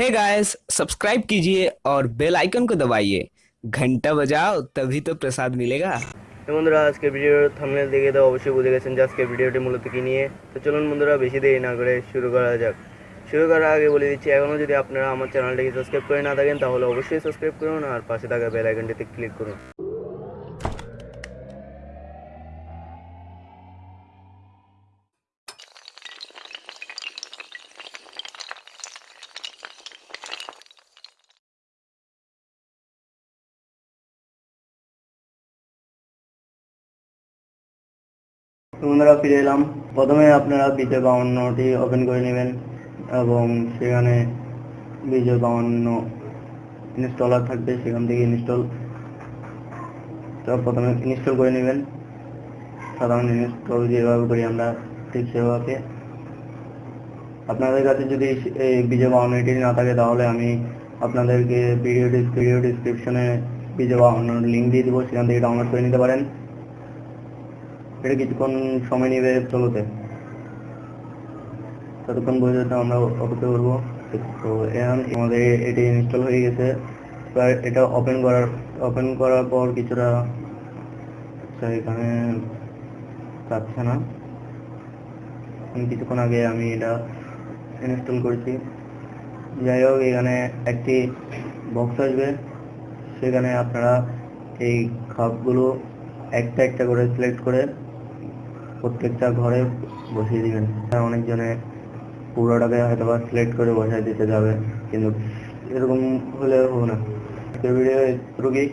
Hey guys subscribe कीजिए और bell icon को दबाइए घंटा बजाओ तभी तो प्रसाद मिलेगा তো বন্ধুরা আজকের ভিডিওর থাম্বনেল দেখে তো অবশ্যই বুঝে গেছেন যে আজকের ভিডিওটি মূলত কি নিয়ে তো চলুন বন্ধুরা বেশি দেরি না করে শুরু করা যাক শুরু করার আগে বলে দিচ্ছি এখনও যদি আপনারা আমার চ্যানেলটিকে সাবস্ক্রাইব করে না থাকেন তাহলে অবশ্যই সাবস্ক্রাইব করুন আর পাশে থাকা বেল আইকনটিতে ক্লিক করুন বন্ধুরা ফিরে এলাম। প্রথমে আপনারা বিজয় বাউন্নটি ওপেন করে নেবেন এবং সেখানে বিজয় বাউন্ন ইনস্টলার থাকবে, সেখান থেকে ইনস্টল তো প্রথমে ইনস্টল করে নেবেন। সাধারণ ইনস্টল যেভাবে করি আমরা, ঠিক সেভাবে। আপনাদের কাছে যদি এই বিজয় বাউন্নটি না থাকে, তাহলে আমি আপনাদেরকে ভিডিও ভিডিও ডিসক্রিপশনে বিজয় বাউন্নর লিঙ্ক দিয়ে দেবো, সেখান থেকে ডাউনলোড করে নিতে পারেন। এটা কিছুক্ষণ সময় নেবে চলোতে ততক্ষণ পর্যন্ত আমরা অপেক্ষা করব। তো এখন আমাদের এটি ইনস্টল হয়ে গেছে। এবার এটা ওপেন করার ওপেন করার পর কিছুটা এখানে যাচ্ছে না। কিছুক্ষণ আগে আমি এটা ইনস্টল করেছি। যাই হোক, এখানে একটি বক্স আসবে। সেখানে আপনারা এই খাপগুলো একটা একটা করে সিলেক্ট করে প্রত্যেকটা ঘরে বসিয়ে দিবেন। অনেকজনে পুরোটাকে হয়তো বা সিলেক্ট করে বসায় দিতে যাবে, কিন্তু এরকম হলে হবে না। ভিডিও এতটুকুই।